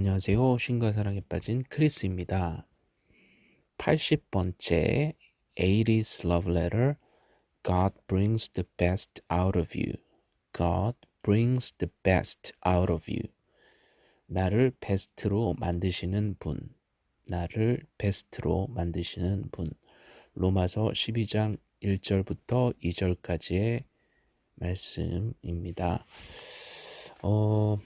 안녕하세요. 신과 사랑에 빠진 크리스입니다. 80번째 80s Love Letter God brings the best out of you. God brings the best out of you. 나를 베스트로 만드시는 분. 나를 베스트로 만드시는 분. 로마서 12장 1절부터 2절까지의 말씀입니다. 어,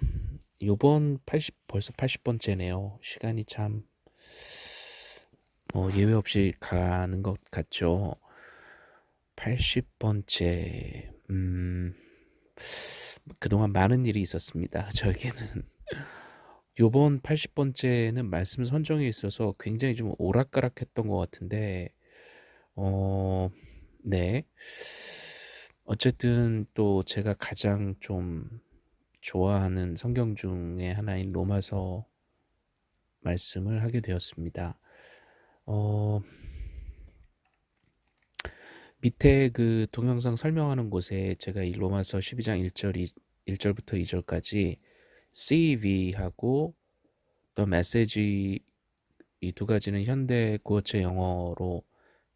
요번 80 벌써 80번째네요. 시간이 참 어, 예외 없이 가는 것 같죠. 80번째 음 그동안 많은 일이 있었습니다. 저에게는 요번 80번째는 말씀 선정에 있어서 굉장히 좀 오락가락했던 것 같은데 어 네. 어쨌든 또 제가 가장 좀 좋아하는 성경 중에 하나인 로마서 말씀을 하게 되었습니다. 어, 밑에 그 동영상 설명하는 곳에 제가 이 로마서 12장 1절, 2, 1절부터 2절까지 CV하고 또 메시지 이 두 가지는 현대 구어체 영어로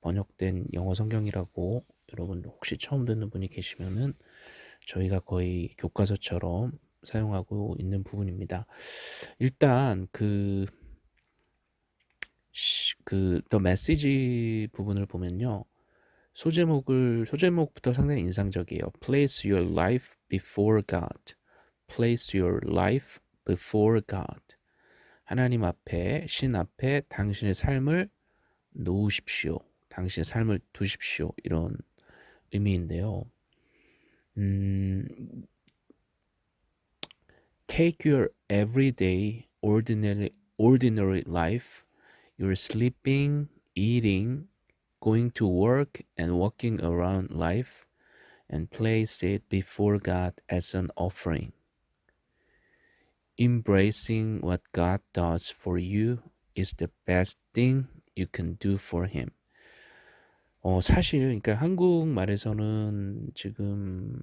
번역된 영어 성경이라고 여러분 혹시 처음 듣는 분이 계시면은 저희가 거의 교과서처럼 사용하고 있는 부분입니다. 일단 그, 그, 더 메시지 부분을 보면요. 소제목을, 소제목부터 상당히 인상적이에요. Place your life before God. Place your life before God. 하나님 앞에, 신 앞에 당신의 삶을 놓으십시오. 당신의 삶을 두십시오. 이런 의미인데요. 음, take your everyday ordinary ordinary life, your sleeping, eating, going to work and walking around life and place it before God as an offering. Embracing what God does for you is the best thing you can do for him. 어, 사실, 그러니까 한국말에서는 지금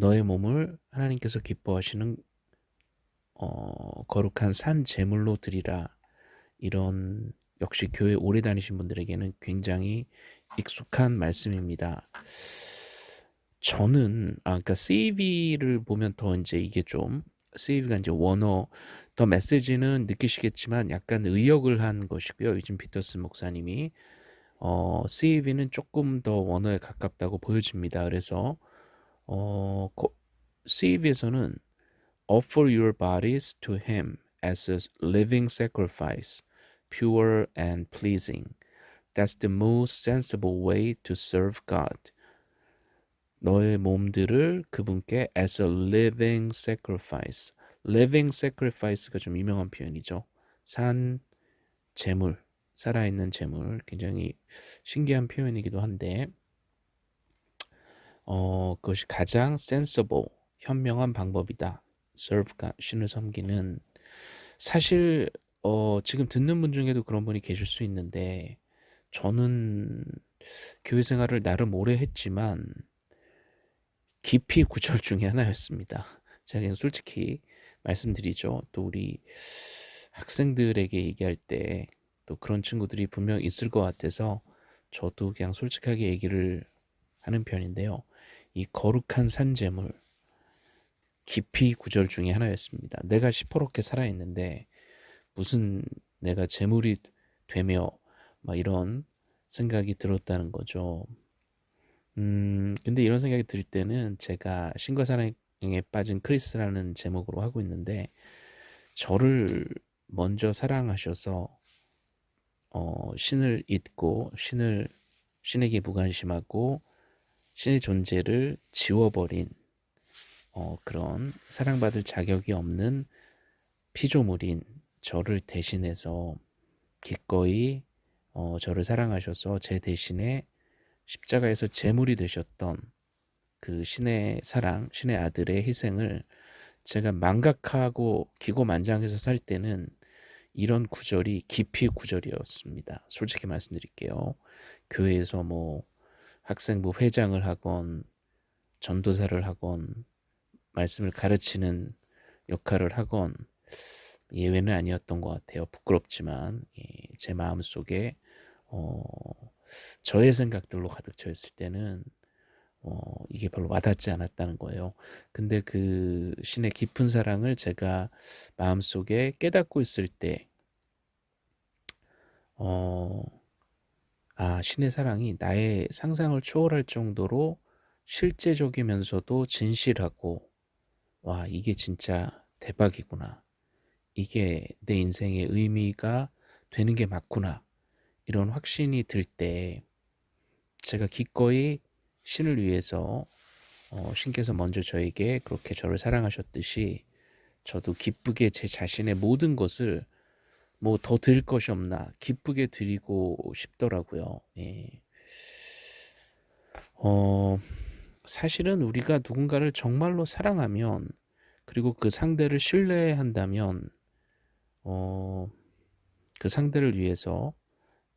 너의 몸을 하나님께서 기뻐하시는 어, 거룩한 산 제물로 드리라. 이런 역시 교회 오래 다니신 분들에게는 굉장히 익숙한 말씀입니다. 저는 아 그러니까 CV를 보면 더 이제 이게 좀 CV가 이제 원어 더 메시지는 느끼시겠지만 약간 의역을 한 것이고요. 요즘 피터슨 목사님이 어, CV는 조금 더 원어에 가깝다고 보여집니다. 그래서 어, CV에서는 offer your bodies to him as a living sacrifice, pure and pleasing. That's the most sensible way to serve God. 너의 몸들을 그분께 as a living sacrifice. living sacrifice가 좀 유명한 표현이죠. 산 제물, 살아있는 재물 굉장히 신기한 표현이기도 한데 어, 그것이 가장 sensible, 현명한 방법이다. serve가 신을 섬기는 사실 어, 지금 듣는 분 중에도 그런 분이 계실 수 있는데 저는 교회 생활을 나름 오래 했지만 깊이 구절 중에 하나였습니다. 제가 그냥 솔직히 말씀드리죠. 또 우리 학생들에게 얘기할 때 또 그런 친구들이 분명 있을 것 같아서 저도 그냥 솔직하게 얘기를 하는 편인데요. 이 거룩한 산재물 깊이 구절 중에 하나였습니다. 내가 시퍼렇게 살아있는데 무슨 내가 재물이 되며 막 이런 생각이 들었다는 거죠. 음, 근데 이런 생각이 들 때는 제가 신과 사랑에 빠진 크리스라는 제목으로 하고 있는데 저를 먼저 사랑하셔서 어, 신을 잊고 신을 신에게 무관심하고 존재를 지워버린 어, 그런 사랑받을 자격이 없는 피조물인 저를 대신해서 기꺼이 어, 저를 사랑하셔서 제 대신에 십자가에서 제물이 되셨던 그 신의 사랑, 신의 아들의 희생을 제가 망각하고 기고만장해서 살 때는 이런 구절이 깊이 구절이었습니다. 솔직히 말씀드릴게요. 교회에서 뭐 학생부 회장을 하건 전도사를 하건 말씀을 가르치는 역할을 하건 예외는 아니었던 것 같아요. 부끄럽지만 예, 제 마음속에 어, 저의 생각들로 가득 차 있을 때는 어, 이게 별로 와닿지 않았다는 거예요. 근데 그 신의 깊은 사랑을 제가 마음속에 깨닫고 있을 때, 어, 아, 신의 사랑이 나의 상상을 초월할 정도로 실제적이면서도 진실하고, 와, 이게 진짜 대박이구나. 이게 내 인생의 의미가 되는 게 맞구나. 이런 확신이 들 때, 제가 기꺼이 신을 위해서 어, 신께서 먼저 저에게 그렇게 저를 사랑하셨듯이 저도 기쁘게 제 자신의 모든 것을 뭐 더 드릴 것이 없나 기쁘게 드리고 싶더라고요. 예. 어, 사실은 우리가 누군가를 정말로 사랑하면 그리고 그 상대를 신뢰한다면 어, 그 상대를 위해서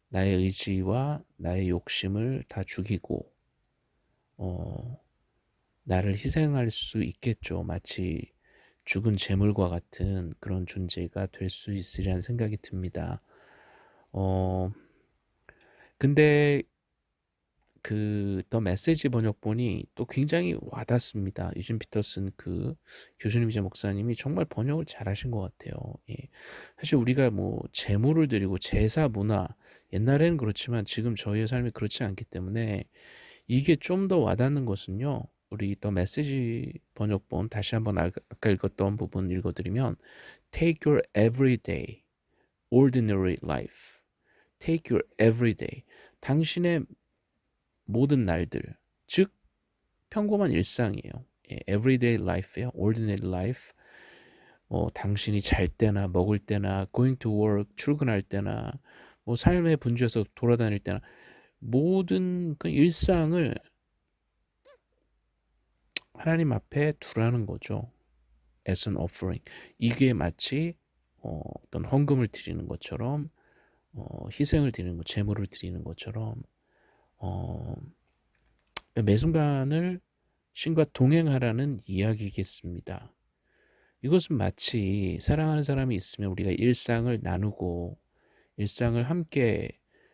나의 의지와 나의 욕심을 다 죽이고 어, 나를 희생할 수 있겠죠. 마치 죽은 재물과 같은 그런 존재가 될 수 있으리란 생각이 듭니다. 어, 근데 그더 메시지 번역본이 또 굉장히 와닿습니다. 유진 피터슨 그 교수님이자 목사님이 정말 번역을 잘하신 것 같아요. 예. 사실 우리가 뭐 재물을 드리고 제사 문화 옛날에는 그렇지만 지금 저희의 삶이 그렇지 않기 때문에 이게 좀 더 와닿는 것은요. 우리 더 메시지 번역본 다시 한번 아까 읽었던 부분 읽어드리면 Take your everyday, ordinary life. Take your everyday. 당신의 모든 날들, 즉 평범한 일상이에요. 예, everyday life예요. ordinary life. 뭐 당신이 잘 때나 먹을 때나 going to work 출근할 때나 뭐 삶의 분주에서 돌아다닐 때나 모든 그 일상을 하나님 앞에 두라는 거죠. as an offering. 이게 마치 어, 어떤 헌금을 드리는 것처럼 어, 희생을 드리는 것, 재물을 드리는 것처럼 어, 매 순간을 신과 동행하라는 이야기겠습니다. 이것은 마치 사랑하는 사람이 있으면 우리가 일상을 나누고 일상을 함께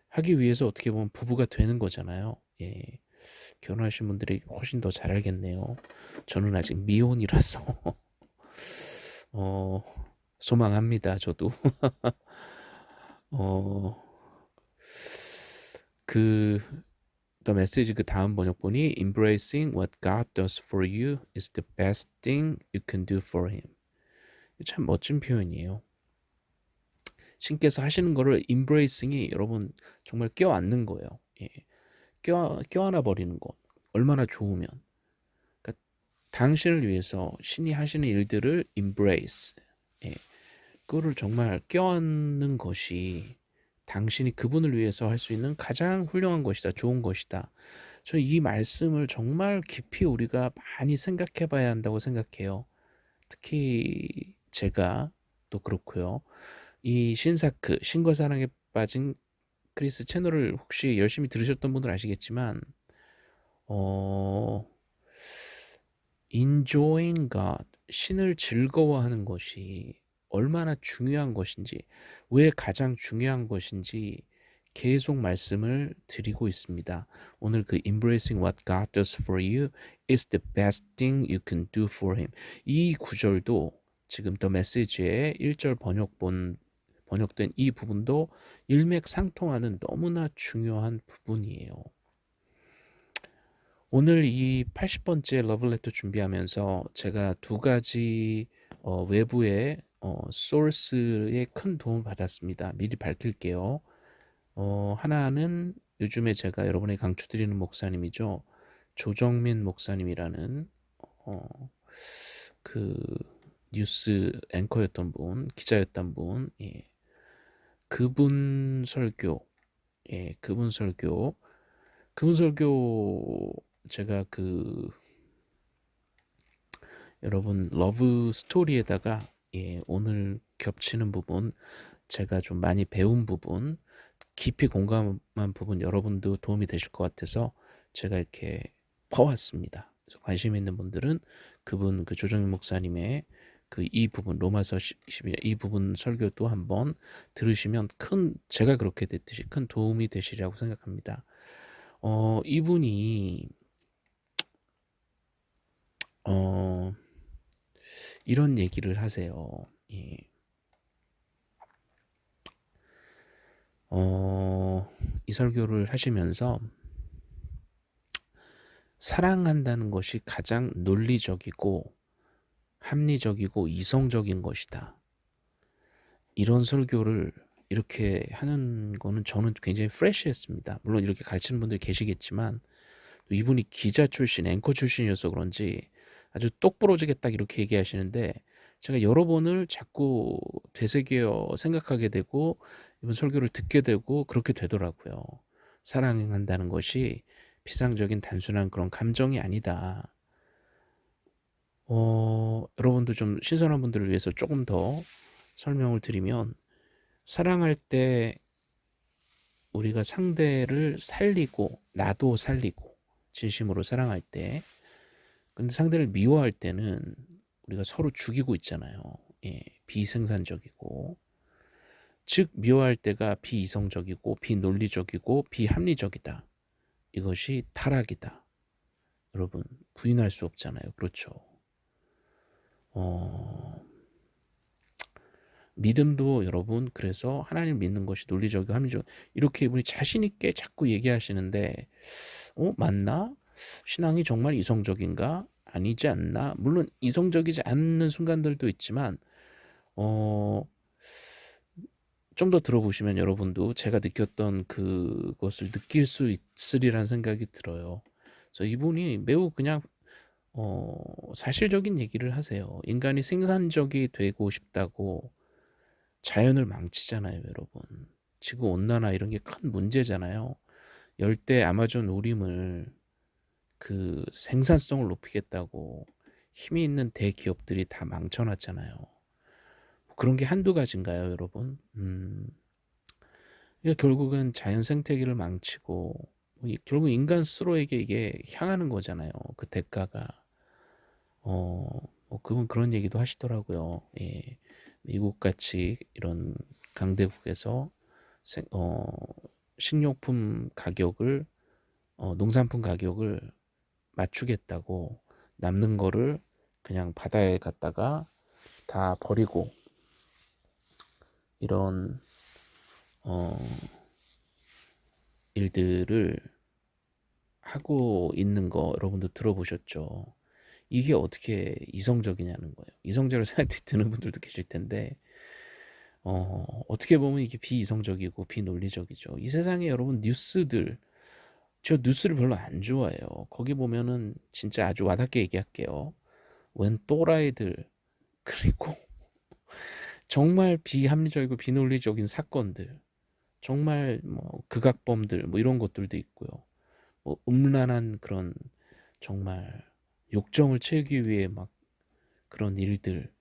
하기 위해서 어떻게 보면 부부가 되는 거잖아요. 예. 결혼하신 분들이 훨씬 더 잘 알겠네요. 저는 아직 미혼이라서 어, 소망합니다. 저도 어, 그 The Message 그 다음 번역본이 Embracing what God does for you is the best thing you can do for Him. 참 멋진 표현이에요. 신께서 하시는 거를 embracing이 여러분 정말 껴안는 거예요. 예. 껴, 껴안아 버리는 것. 얼마나 좋으면. 그러니까 당신을 위해서 신이 하시는 일들을 embrace. 예. 그거를 정말 껴안는 것이 당신이 그분을 위해서 할 수 있는 가장 훌륭한 것이다. 좋은 것이다. 저는 이 말씀을 정말 깊이 우리가 많이 생각해 봐야 한다고 생각해요. 특히 제가 또 그렇고요. 이 신사크, 신과 사랑에 빠진 크리스 채널을 혹시 열심히 들으셨던 분들 아시겠지만 어 enjoying God, 신을 즐거워하는 것이 얼마나 중요한 것인지, 왜 가장 중요한 것인지 계속 말씀을 드리고 있습니다. 오늘 그 embracing what God does for you is the best thing you can do for him. 이 구절도 지금 더 메시지의 1절 번역본 번역된 이 부분도 일맥상통하는 너무나 중요한 부분이에요. 오늘 이 80번째 러블레터 준비하면서 제가 두 가지 어, 외부의 어, 소스에 큰 도움을 받았습니다. 미리 밝힐게요. 어, 하나는 요즘에 제가 여러분에 강추 드리는 목사님이죠. 조정민 목사님이라는 어, 그 뉴스 앵커였던 분, 기자였던 분, 예. 그분 설교, 예, 그분 설교, 그분 설교 제가 그 여러분 러브 스토리에다가 예, 오늘 겹치는 부분 제가 좀 많이 배운 부분 깊이 공감한 부분 여러분도 도움이 되실 것 같아서 제가 이렇게 퍼왔습니다. 관심 있는 분들은 그분 그 조정민 목사님의 그 이 부분 로마서 12장 이 부분 설교도 한번 들으시면 큰 제가 그렇게 됐듯이 큰 도움이 되시리라고 생각합니다. 어 이분이 어 이런 얘기를 하세요. 예. 어, 이 설교를 하시면서 사랑한다는 것이 가장 논리적이고 합리적이고 이성적인 것이다. 이런 설교를 이렇게 하는 거는 저는 굉장히 프레시했습니다. 물론 이렇게 가르치는 분들이 계시겠지만 이분이 기자 출신, 앵커 출신이어서 그런지 아주 똑부러지게 딱 이렇게 얘기하시는데 제가 여러 번을 자꾸 되새겨 생각하게 되고 이번 설교를 듣게 되고 그렇게 되더라고요. 사랑한다는 것이 피상적인 단순한 그런 감정이 아니다. 어, 여러분도 좀 신선한 분들을 위해서 조금 더 설명을 드리면 사랑할 때 우리가 상대를 살리고 나도 살리고 진심으로 사랑할 때 근데 상대를 미워할 때는 우리가 서로 죽이고 있잖아요. 예, 비생산적이고 즉 미워할 때가 비이성적이고 비논리적이고 비합리적이다. 이것이 타락이다. 여러분 부인할 수 없잖아요. 그렇죠. 어, 믿음도 여러분 그래서 하나님 믿는 것이 논리적이고 합리적 이렇게 이분이 자신 있게 자꾸 얘기하시는데 어 맞나? 신앙이 정말 이성적인가? 아니지 않나? 물론 이성적이지 않는 순간들도 있지만 어 좀 더 들어보시면 여러분도 제가 느꼈던 그것을 느낄 수 있으리라는 생각이 들어요. 그래서 이분이 매우 그냥 어 사실적인 얘기를 하세요. 인간이 생산적이 되고 싶다고 자연을 망치잖아요, 여러분. 지구 온난화 이런 게 큰 문제잖아요. 열대 아마존 우림을 그 생산성을 높이겠다고 힘이 있는 대기업들이 다 망쳐놨잖아요. 그런 게 한두 가지인가요, 여러분? 음, 그러니까 결국은 자연 생태계를 망치고 뭐 결국 인간 스스로에게 이게 향하는 거잖아요. 그 대가가. 어, 뭐 그분 그런 얘기도 하시더라고요. 예. 미국 같이 이런 강대국에서 생, 어, 식료품 가격을 어, 농산품 가격을 맞추겠다고 남는 거를 그냥 바다에 갔다가 다 버리고 이런 어, 일들을 하고 있는 거 여러분도 들어보셨죠? 이게 어떻게 이성적이냐는 거예요. 이성적으로 생각이 드는 분들도 계실 텐데 어, 어떻게 보면 이게 비이성적이고 비논리적이죠. 이 세상에 여러분 뉴스들 저 뉴스를 별로 안 좋아해요. 거기 보면은 진짜 아주 와닿게 얘기할게요. 웬 또라이들 그리고 정말 비합리적이고 비논리적인 사건들 정말 뭐 극악범들 뭐 이런 것들도 있고요. 뭐 음란한 그런 정말 욕정을 채우기 위해 막 그런 일들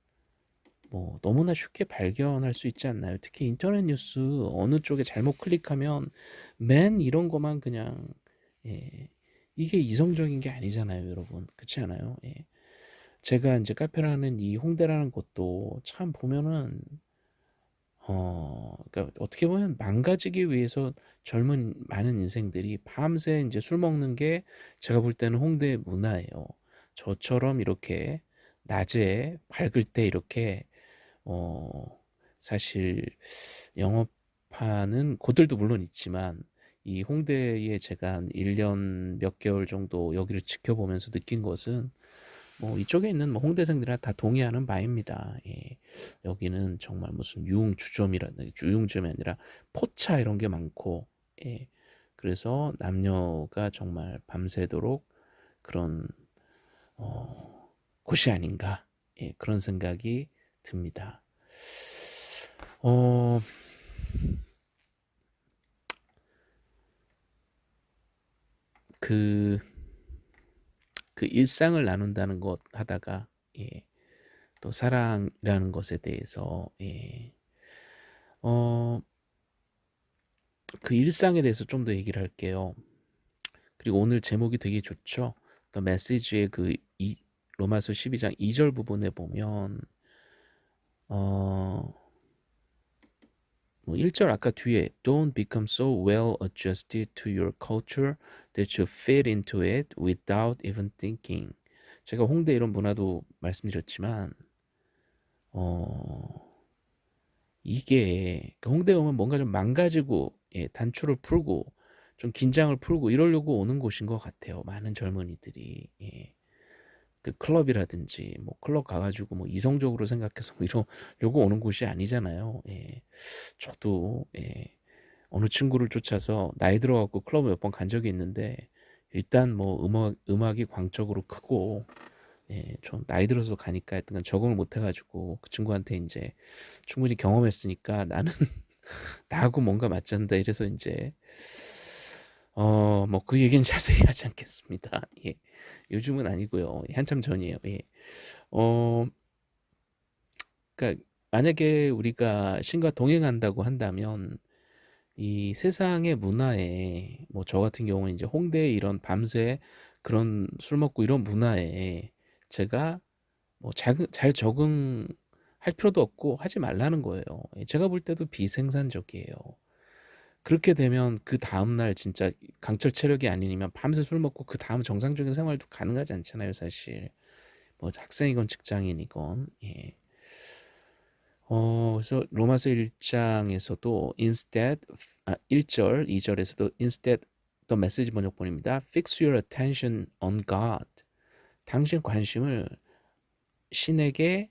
뭐 너무나 쉽게 발견할 수 있지 않나요? 특히 인터넷 뉴스 어느 쪽에 잘못 클릭하면 맨 이런 것만 그냥 예. 이게 이성적인 게 아니잖아요, 여러분. 그렇지 않아요? 예. 제가 이제 카페라는 이 홍대라는 곳도 참 보면은 어, 그러니까 어떻게 보면 망가지기 위해서 젊은 많은 인생들이 밤새 이제 술 먹는 게 제가 볼 때는 홍대 문화예요. 저처럼 이렇게 낮에 밝을 때 이렇게 어, 사실 영업하는 곳들도 물론 있지만 이 홍대에 제가 한 1년 몇 개월 정도 여기를 지켜보면서 느낀 것은 뭐 이쪽에 있는 뭐 홍대생들이랑 다 동의하는 바입니다. 예. 여기는 정말 무슨 유흥 주점이라 유흥점이 아니라 포차 이런 게 많고 예. 그래서 남녀가 정말 밤새도록 그런 어, 곳이 아닌가 예. 그런 생각이 듭니다. 어, 그, 그 일상을 나눈다는 것 하다가, 예, 또 사랑이라는 것에 대해서, 예, 어, 그 일상에 대해서 좀 더 얘기를 할게요. 그리고 오늘 제목이 되게 좋죠. 또 메시지의 그 이, 로마서 12장 2절 부분에 보면 어, 뭐 1절 아까 뒤에 Don't become so well adjusted to your culture that you fit into it without even thinking. 제가 홍대 이런 문화도 말씀드렸지만 어, 이게 그 홍대 오면 뭔가 좀 망가지고 예, 단추를 풀고 좀 긴장을 풀고 이러려고 오는 곳인 것 같아요. 많은 젊은이들이 예. 그 클럽이라든지 뭐 클럽 가가지고 뭐 이성적으로 생각해서 뭐 이러려고 오는 곳이 아니잖아요. 예. 저도 예. 어느 친구를 쫓아서 나이 들어갖고 클럽 몇 번 간 적이 있는데 일단 뭐 음악 음악이 광적으로 크고 예, 좀 나이 들어서 가니까 하여튼 적응을 못 해가지고 그 친구한테 이제 충분히 경험했으니까 나는 나하고 뭔가 맞지 않는다 이래서 이제 어 뭐 그 얘기는 자세히 하지 않겠습니다. 예. 요즘은 아니고요. 한참 전이에요. 예. 어 그러니까 만약에 우리가 신과 동행한다고 한다면 이 세상의 문화에 뭐 저 같은 경우는 이제 홍대 이런 밤새 그런 술 먹고 이런 문화에 제가 뭐 잘, 잘 적응할 필요도 없고 하지 말라는 거예요. 예, 제가 볼 때도 비생산적이에요. 그렇게 되면 그 다음날 진짜 강철 체력이 아니면 밤새 술 먹고 그 다음 정상적인 생활도 가능하지 않잖아요, 사실. 뭐 학생이건 직장인이건. 예. 어, 그래서 로마서 1장에서도 instead 아, 1절, 2절에서도 instead 더 메시지 번역본입니다. Fix your attention on God. 당신 관심을 신에게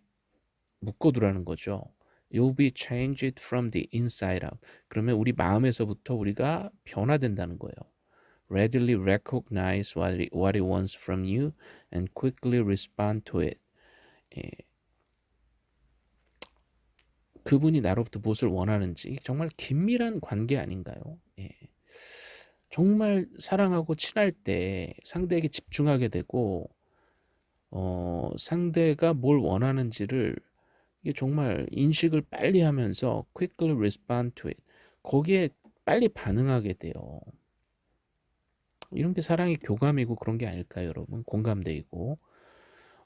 묶어두라는 거죠. You'll be changed from the inside out. 그러면 우리 마음에서부터 우리가 변화된다는 거예요. Readily recognize what it, what it wants from you and quickly respond to it. 예. 그분이 나로부터 무엇을 원하는지 정말 긴밀한 관계 아닌가요? 예. 정말 사랑하고 친할 때 상대에게 집중하게 되고 어, 상대가 뭘 원하는지를 이게 정말 인식을 빨리 하면서 quickly respond to it. 거기에 빨리 반응하게 돼요. 이런 게 사랑의 교감이고 그런 게 아닐까요, 여러분? 공감대이고.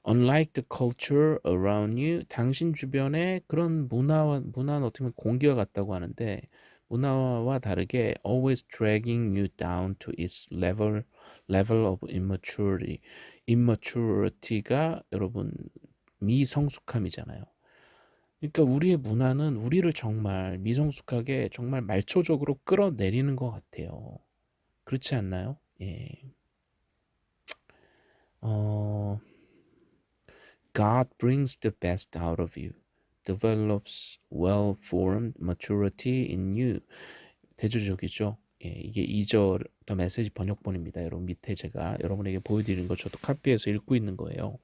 Unlike the culture around you, 당신 주변에 그런 문화와 문화는 어떻게 보면 공기와 같다고 하는데 문화와 다르게 always dragging you down to its level level of immaturity. immaturity가 여러분 미성숙함이잖아요. 그러니까 우리의 문화는 우리를 정말 미성숙하게 정말 말초적으로 끌어내리는 것 같아요. 그렇지 않나요? 예. 어, God brings the best out of you, develops well-formed maturity in you. 대조적이죠. 예, 이게 2절 더 메시지 번역본입니다. 여러분 밑에 제가 여러분에게 보여드리는 거 저도 카피해서 읽고 있는 거예요.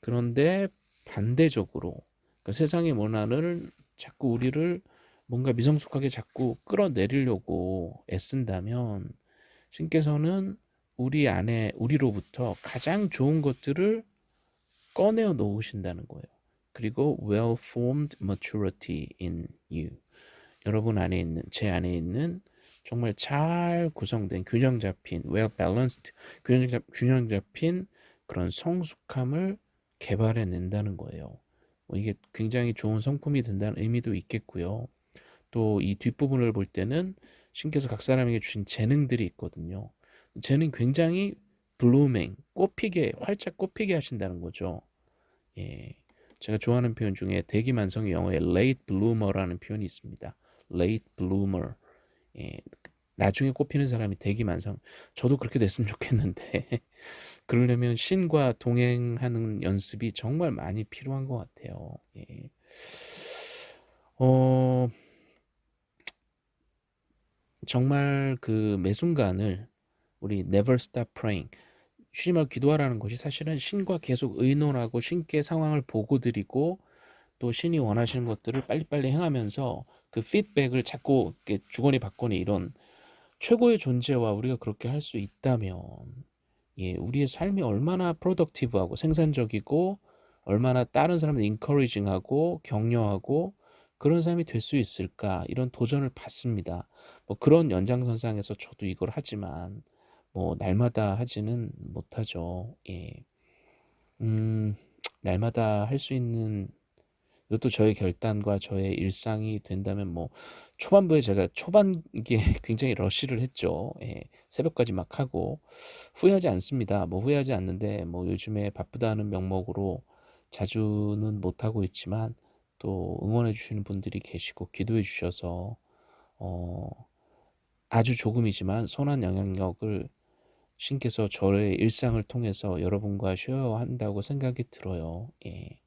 그런데 반대적으로 그러니까 세상의 문화를 자꾸 우리를 뭔가 미성숙하게 자꾸 끌어내리려고 애쓴다면 신께서는 우리 안에 우리로부터 가장 좋은 것들을 꺼내어 놓으신다는 거예요. 그리고 well-formed maturity in you. 여러분 안에 있는 제 안에 있는 정말 잘 구성된 균형 잡힌 well balanced 균형, 잡, 균형 잡힌 그런 성숙함을 개발해 낸다는 거예요. 뭐 이게 굉장히 좋은 성품이 된다는 의미도 있겠고요. 또 이 뒷부분을 볼 때는 신께서 각 사람에게 주신 재능들이 있거든요. 재능 굉장히 blooming, 꽃피게, 활짝 꽃피게 하신다는 거죠. 예. 제가 좋아하는 표현 중에 대기만성의 영어에 late bloomer라는 표현이 있습니다. late bloomer. 예, 나중에 꽃피는 사람이 대기만성. 저도 그렇게 됐으면 좋겠는데 그러려면 신과 동행하는 연습이 정말 많이 필요한 것 같아요. 예. 어, 정말 그 매 순간을 우리 never stop praying 쉬지 말고 기도하라는 것이 사실은 신과 계속 의논하고 신께 상황을 보고 드리고 또 신이 원하시는 것들을 빨리빨리 행하면서 그 피드백을 자꾸 주거니 받거니 이런 최고의 존재와 우리가 그렇게 할 수 있다면 예, 우리의 삶이 얼마나 프로덕티브하고 생산적이고 얼마나 다른 사람들 인커리징하고 격려하고 그런 삶이 될 수 있을까 이런 도전을 받습니다. 뭐 그런 연장선상에서 저도 이걸 하지만 뭐 날마다 하지는 못하죠. 예. 음, 날마다 할 수 있는 이것도 저의 결단과 저의 일상이 된다면 뭐 초반부에 제가 초반기에 굉장히 러쉬를 했죠. 예. 새벽까지 막 하고 후회하지 않습니다. 뭐 후회하지 않는데 뭐 요즘에 바쁘다는 명목으로 자주는 못하고 있지만 또 응원해 주시는 분들이 계시고 기도해 주셔서 어 아주 조금이지만 선한 영향력을 신께서 저의 일상을 통해서 여러분과 쉐어한다고 생각이 들어요. 예.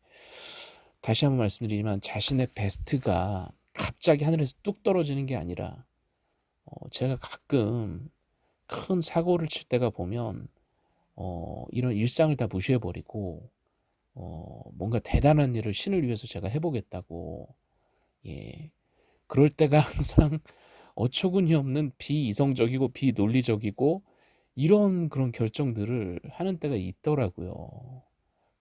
다시 한번 말씀드리지만 자신의 베스트가 갑자기 하늘에서 뚝 떨어지는 게 아니라 어 제가 가끔 큰 사고를 칠 때가 보면 어 이런 일상을 다 무시해 버리고 어 뭔가 대단한 일을 신을 위해서 제가 해 보겠다고 예 그럴 때가 항상 어처구니 없는 비이성적이고 비논리적이고 이런 그런 결정들을 하는 때가 있더라고요.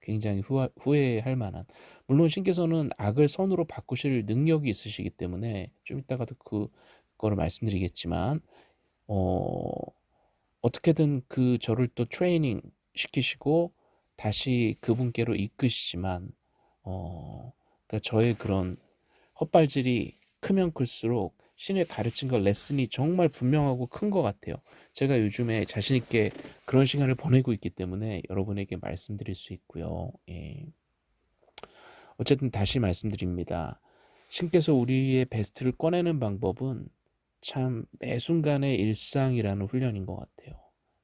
굉장히 후하 후회 할 만한. 물론 신께서는 악을 선으로 바꾸실 능력이 있으시기 때문에 좀 이따가도 그거를 말씀드리겠지만 어 어떻게든 그 저를 또 트레이닝 시키시고 다시 그분께로 이끄시지만 어 그러니까 저의 그런 헛발질이 크면 클수록 신의 가르친 것 레슨이 정말 분명하고 큰 것 같아요. 제가 요즘에 자신 있게 그런 시간을 보내고 있기 때문에 여러분에게 말씀드릴 수 있고요. 예. 어쨌든 다시 말씀드립니다. 신께서 우리의 베스트를 꺼내는 방법은 참 매 순간의 일상이라는 훈련인 것 같아요.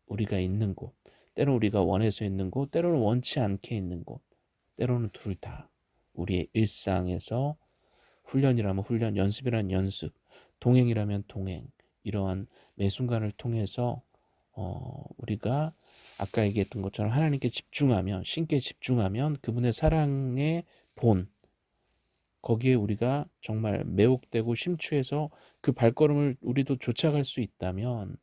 우리가 있는 곳, 때로는 우리가 원해서 있는 곳, 때로는 원치 않게 있는 곳, 때로는 둘 다 우리의 일상에서 훈련이라면 훈련, 연습이라면 연습, 동행이라면 동행 이러한 매 순간을 통해서 어, 우리가 아까 얘기했던 것처럼 하나님께 집중하면 신께 집중하면 그분의 사랑의 본 거기에 우리가 정말 매혹되고 심취해서 그 발걸음을 우리도 쫓아갈 수 있다면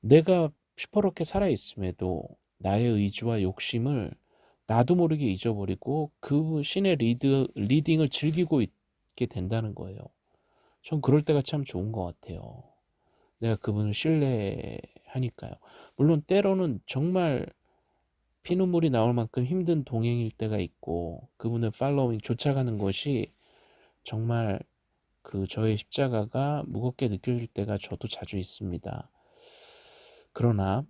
내가 시퍼렇게 살아있음에도 나의 의지와 욕심을 나도 모르게 잊어버리고 그 신의 리드, leading을 즐기고 있게 된다는 거예요. 전 그럴 때가 참 좋은 것 같아요. 내가 그분을 신뢰하니까요. 물론 때로는 정말 피눈물이 나올 만큼 힘든 동행일 때가 있고 그분을 팔로잉 쫓아가는 것이 정말 그 저의 십자가가 무겁게 느껴질 때가 저도 자주 있습니다. 그러나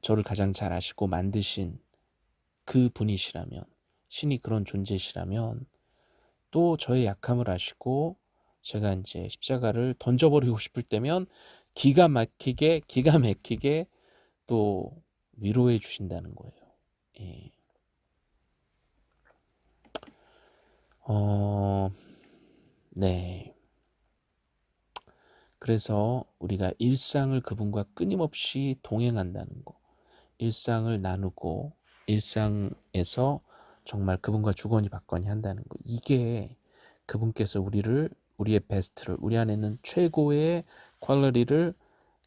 저를 가장 잘 아시고 만드신 그 분이시라면 신이 그런 존재시라면 또 저의 약함을 아시고 제가 이제 십자가를 던져버리고 싶을 때면 기가 막히게 기가 막히게 또 위로해 주신다는 거예요. 예. 어, 네. 그래서 우리가 일상을 그분과 끊임없이 동행한다는 거, 일상을 나누고 일상에서 정말 그분과 주거니 받거니 한다는 거. 이게 그분께서 우리를 우리의 베스트를 우리 안에 있는 최고의 quality를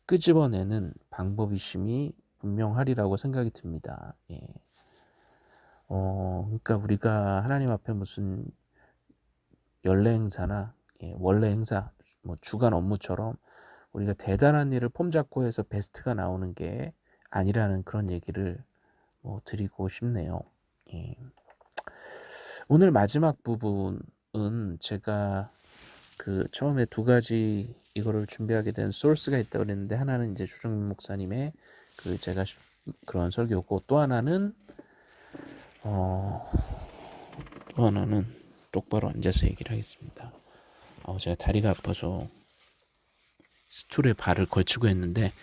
끄집어내는 방법이심이 분명하리라고 생각이 듭니다. 예. 어, 그러니까 우리가 하나님 앞에 무슨 연례 행사나 예, 월례 행사, 뭐 주간 업무처럼 우리가 대단한 일을 폼잡고 해서 베스트가 나오는 게 아니라는 그런 얘기를 뭐 드리고 싶네요. 예. 오늘 마지막 부분은 제가 그 처음에 두 가지 이거를 준비하게 된 소스가 있다고 그랬는데 하나는 이제 주정민 목사님의 그 제가 그런 설교고 또 하나는 어, 또 하나는 똑바로 앉아서 얘기를 하겠습니다. 어, 제가 다리가 아파서 스툴에 발을 걸치고 했는데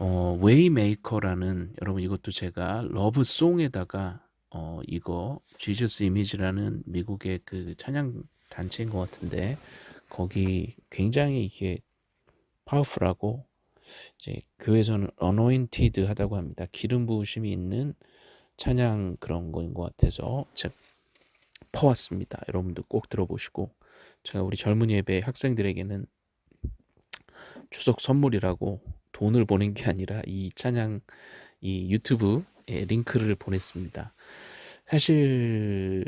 어, way maker라는 여러분 이것도 제가 러브송에다가 어 이거 Jesus Image라는 미국의 그 찬양 단체인 것 같은데 거기 굉장히 이게 powerful하고 이제 교회에서는 anointed 하다고 합니다. 기름 부으심이 있는 찬양 그런 거인 것 같아서 제가 퍼왔습니다. 여러분도 꼭 들어보시고 제가 우리 젊은 예배 학생들에게는 추석 선물이라고 돈을 보낸 게 아니라 이 찬양 이 유튜브 에 링크를 보냈습니다. 사실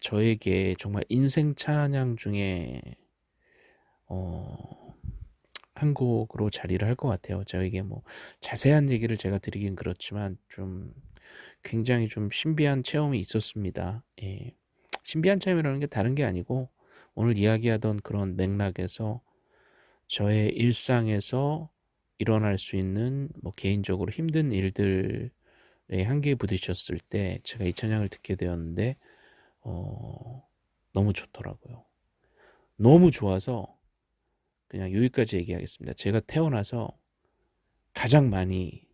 저에게 정말 인생 찬양 중에 어, 한 곡으로 자리를 할 것 같아요. 저에게 뭐 자세한 얘기를 제가 드리긴 그렇지만 좀 굉장히 좀 신비한 체험이 있었습니다. 예. 신비한 체험이라는 게 다른 게 아니고 오늘 이야기하던 그런 맥락에서 저의 일상에서 일어날 수 있는 뭐 개인적으로 힘든 일들의 한계에 부딪혔을 때 제가 이 찬양을 듣게 되었는데 어, 너무 좋더라고요. 너무 좋아서 그냥 여기까지 얘기하겠습니다. 제가 태어나서 가장 많이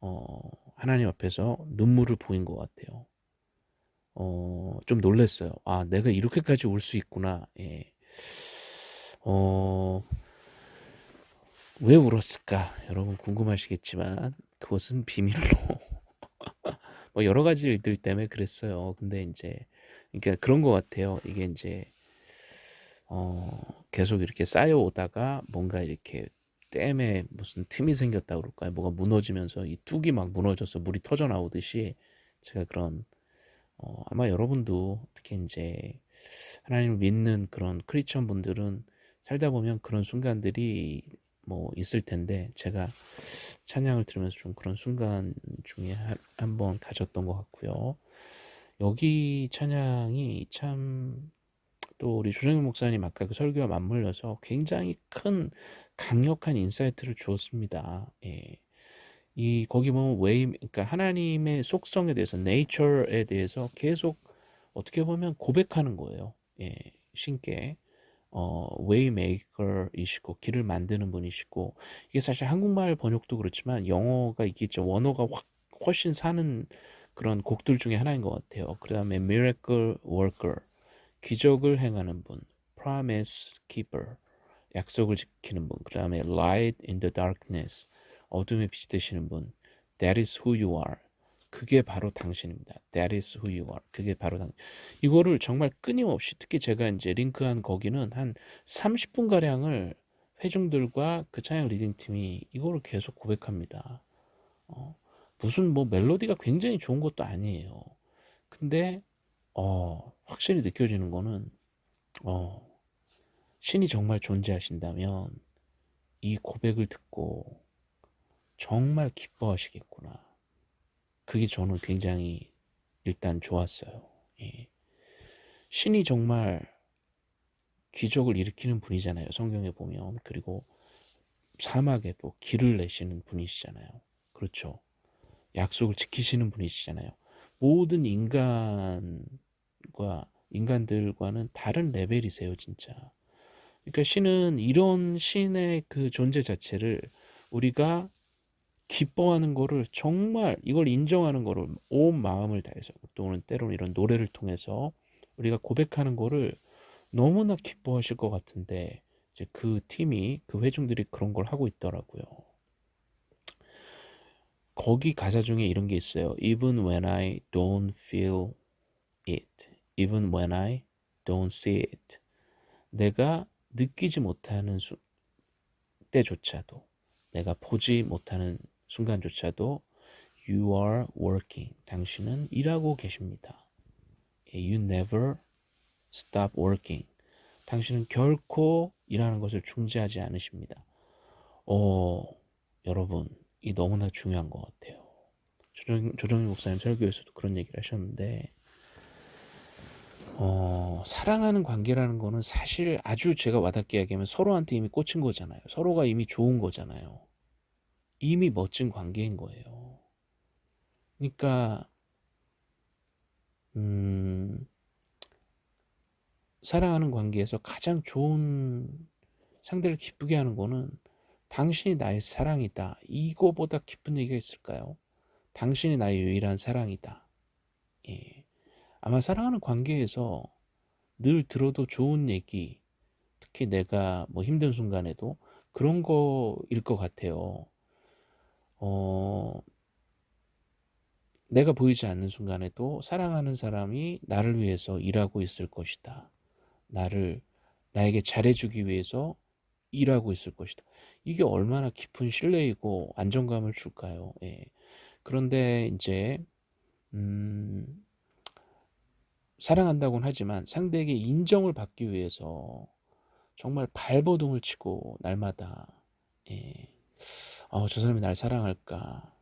어, 하나님 앞에서 눈물을 보인 것 같아요. 어, 좀 놀랐어요. 아, 내가 이렇게까지 울 수 있구나. 예. 어, 왜 울었을까? 여러분 궁금하시겠지만 그것은 비밀로 뭐 여러 가지 일들 때문에 그랬어요. 근데 이제 그러니까 그런 것 같아요. 이게 이제 어, 계속 이렇게 쌓여오다가 뭔가 이렇게 댐에 무슨 틈이 생겼다 그럴까요? 뭐가 무너지면서 이 뚝이 막 무너져서 물이 터져 나오듯이 제가 그런 어, 아마 여러분도 특히 이제 하나님을 믿는 그런 크리스천 분들은 살다 보면 그런 순간들이 뭐 있을 텐데 제가 찬양을 들으면서 좀 그런 순간 중에 한번 가졌던 것 같고요. 여기 찬양이 참 또 우리 조정민 목사님 아까 그 설교와 맞물려서 굉장히 큰 강력한 insight를 주었습니다. 예. 이 거기 보면 way 그러니까 하나님의 속성에 대해서 네이처에 대해서 계속 어떻게 보면 고백하는 거예요. 예. 신께 어, way maker이시고 길을 만드는 분이시고 이게 사실 한국말 번역도 그렇지만 영어가 있겠죠. 원어가 확 훨씬 사는 그런 곡들 중에 하나인 것 같아요. 그 다음에 miracle 기적을 행하는 분, promise keeper 약속을 지키는 분, 그 다음에 light in the darkness 어둠의 빛이 되시는 분, that is who you are 그게 바로 당신입니다. That is who you are. 그게 바로 당. 이거를 정말 끊임없이 특히 제가 이제 링크한 거기는 한 30분 가량을 회중들과 그 찬양 leading 팀이 이거를 계속 고백합니다. 어, 무슨 뭐 멜로디가 굉장히 좋은 것도 아니에요. 근데 어, 확실히 느껴지는 거는 어, 신이 정말 존재하신다면 이 고백을 듣고 정말 기뻐하시겠구나. 그게 저는 굉장히 일단 좋았어요. 예. 신이 정말 기적을 일으키는 분이잖아요. 성경에 보면. 그리고 사막에도 길을 내시는 분이시잖아요. 그렇죠. 약속을 지키시는 분이시잖아요. 모든 인간과 인간들과는 다른 레벨이세요, 진짜. 그러니까 신은 이런 신의 그 존재 자체를 우리가 기뻐하는 거를 정말 이걸 인정하는 거를 온 마음을 다해서 또는 때로는 이런 노래를 통해서 우리가 고백하는 거를 너무나 기뻐하실 것 같은데 이제 그 팀이 그 회중들이 그런 걸 하고 있더라고요. 거기 가사 중에 이런 게 있어요. Even when I don't feel it, even when I don't see it. 내가 느끼지 못하는 수, 때조차도, 내가 보지 못하는 순간조차도 You are working. 당신은 일하고 계십니다. You never stop working. 당신은 결코 일하는 것을 중지하지 않으십니다. 어, 여러분, 이 너무나 중요한 것 같아요. 조정, 조정희 목사님 설교에서도 그런 얘기를 하셨는데, 어, 사랑하는 관계라는 거는 사실 아주 제가 와닿게 이야기하면 서로한테 이미 꽂힌 거잖아요. 서로가 이미 좋은 거잖아요. 이미 멋진 관계인 거예요. 그러니까 음, 사랑하는 관계에서 가장 좋은 상대를 기쁘게 하는 거는 당신이 나의 사랑이다. 이거보다 기쁜 얘기가 있을까요? 당신이 나의 유일한 사랑이다. 예. 아마 사랑하는 관계에서 늘 들어도 좋은 얘기, 특히 내가 뭐 힘든 순간에도 그런 거일 것 같아요. 어, 내가 보이지 않는 순간에도 사랑하는 사람이 나를 위해서 일하고 있을 것이다. 나를 나에게 잘해주기 위해서 일하고 있을 것이다. 이게 얼마나 깊은 신뢰이고 안정감을 줄까요? 예. 그런데 이제 음, 사랑한다고는 하지만 상대에게 인정을 받기 위해서 정말 발버둥을 치고 날마다 예. 어, 저 사람이 날 사랑할까?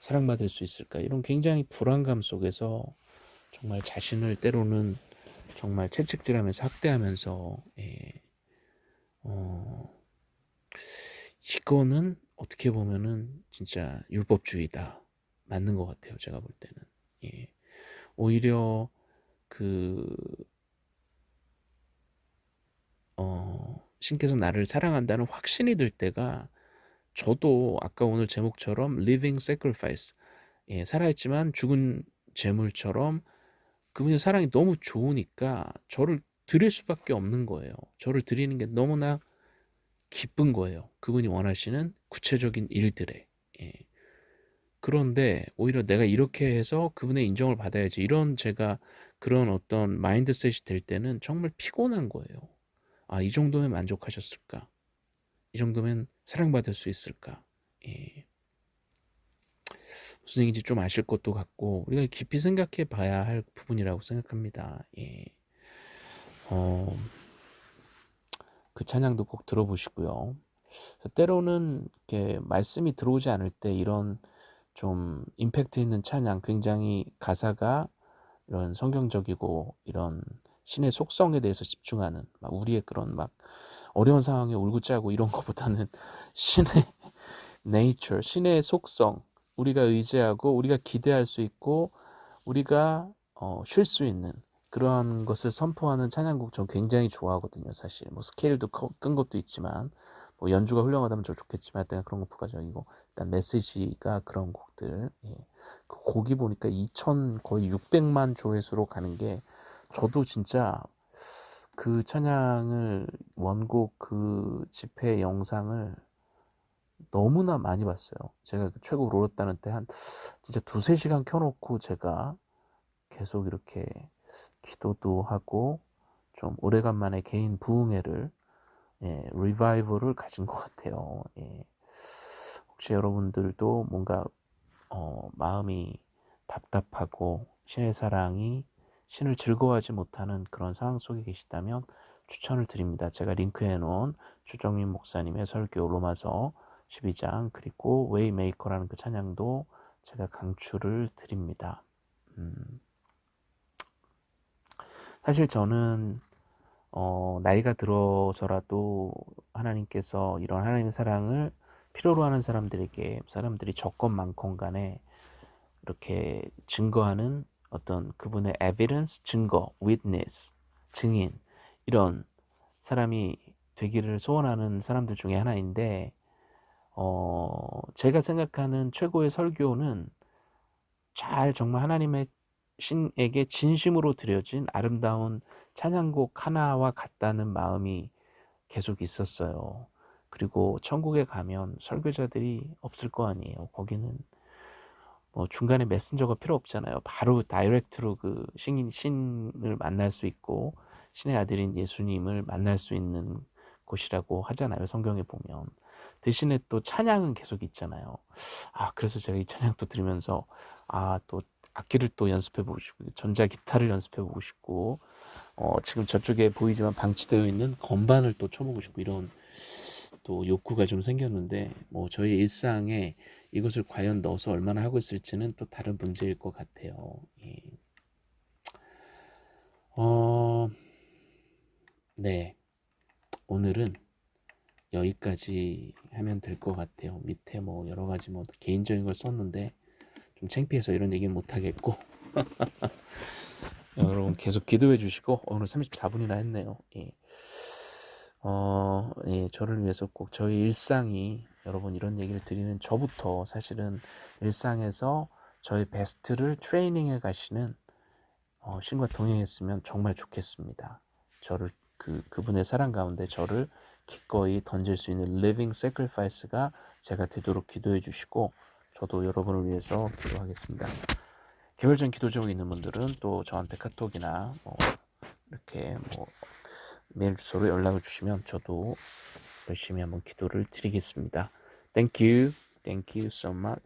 사랑받을 수 있을까? 이런 굉장히 불안감 속에서 정말 자신을 때로는 정말 채찍질하면서 학대하면서 예. 어, 이거는 어떻게 보면은 진짜 율법주의다 맞는 것 같아요 제가 볼 때는 예. 오히려 그 어, 신께서 나를 사랑한다는 확신이 들 때가 저도 아까 오늘 제목처럼 living sacrifice 예, 살아있지만 죽은 재물처럼 그분의 사랑이 너무 좋으니까 저를 드릴 수밖에 없는 거예요. 저를 드리는 게 너무나 기쁜 거예요. 그분이 원하시는 구체적인 일들에. 예. 그런데 오히려 내가 이렇게 해서 그분의 인정을 받아야지 이런 제가 그런 어떤 마인드셋이 될 때는 정말 피곤한 거예요. 아, 이 정도면 만족하셨을까? 이 정도면 사랑받을 수 있을까? 예. 무슨 얘기인지 좀 아실 것도 같고 우리가 깊이 생각해 봐야 할 부분이라고 생각합니다. 예. 어, 그 찬양도 꼭 들어보시고요. 때로는 이렇게 말씀이 들어오지 않을 때 이런 좀 임팩트 있는 찬양, 굉장히 가사가 이런 성경적이고 이런 신의 속성에 대해서 집중하는 막 우리의 그런 막 어려운 상황에 울고 짜고 이런 것보다는 신의 네이처, 신의 속성, 우리가 의지하고 우리가 기대할 수 있고 우리가 어, 쉴 수 있는 그러한 것을 선포하는 찬양곡 전 굉장히 좋아하거든요 사실 뭐 스케일도 큰 것도 있지만 뭐 연주가 훌륭하다면 저 좋겠지만 일단 그런 거 부가적이고 일단 메시지가 그런 곡들 예. 그 곡이 보니까 2천 거의 600만 조회수로 가는 게 저도 진짜 그 찬양을 원곡 그 집회 영상을 너무나 많이 봤어요. 제가 그 최고 울었다는 때 한 진짜 두세 시간 켜놓고 제가 계속 이렇게 기도도 하고 좀 오래간만에 개인 부흥회를 예, 리바이벌을 가진 것 같아요. 예. 혹시 여러분들도 뭔가 어, 마음이 답답하고 신의 사랑이 신을 즐거워하지 못하는 그런 상황 속에 계시다면 추천을 드립니다. 제가 링크해 놓은 조정민 목사님의 설교 로마서 12장 그리고 way maker라는 그 찬양도 제가 강추를 드립니다. 음. 사실 저는 어, 나이가 들어서라도 하나님께서 이런 하나님의 사랑을 필요로 하는 사람들에게 사람들이 적건 많건 간에 이렇게 증거하는 어떤 그분의 evidence, 증거, witness, 증인 이런 사람이 되기를 소원하는 사람들 중에 하나인데 어, 제가 생각하는 최고의 설교는 잘 정말 하나님의 신에게 진심으로 드려진 아름다운 찬양곡 하나와 같다는 마음이 계속 있었어요. 그리고 천국에 가면 설교자들이 없을 거 아니에요. 거기는 뭐 중간에 메신저가 필요 없잖아요. 바로 다이렉트로 그 신, 신을 만날 수 있고 신의 아들인 예수님을 만날 수 있는 곳이라고 하잖아요. 성경에 보면. 대신에 또 찬양은 계속 있잖아요. 아, 그래서 제가 이 찬양도 들으면서 아, 또 악기를 또 연습해 보고 싶고 전자 기타를 연습해 보고 싶고 어, 지금 저쪽에 보이지만 방치되어 있는 건반을 또 쳐보고 싶고 이런 또 욕구가 좀 생겼는데 뭐 저희 일상에 이것을 과연 넣어서 얼마나 하고 있을지는 또 다른 문제일 것 같아요. 예. 어, 네. 오늘은 여기까지 하면 될 것 같아요. 밑에 뭐 여러 가지 뭐 개인적인 걸 썼는데 좀 창피해서 이런 얘기는 못 하겠고 여러분 계속 기도해 주시고 오늘 34분이나 했네요. 예. 어, 예, 저를 위해서 꼭 저희 일상이 여러분 이런 얘기를 드리는 저부터 사실은 일상에서 저희 베스트를 트레이닝해 가시는 어, 신과 동행했으면 정말 좋겠습니다. 저를 그 그분의 사랑 가운데 저를 기꺼이 던질 수 있는 living sacrifice가 제가 되도록 기도해 주시고 저도 여러분을 위해서 기도하겠습니다. 개별적 기도 제목 있는 분들은 또 저한테 카톡이나 뭐 이렇게 뭐 메일 주소로 연락을 주시면 저도 열심히 한번 기도를 드리겠습니다. Thank you. Thank you so much.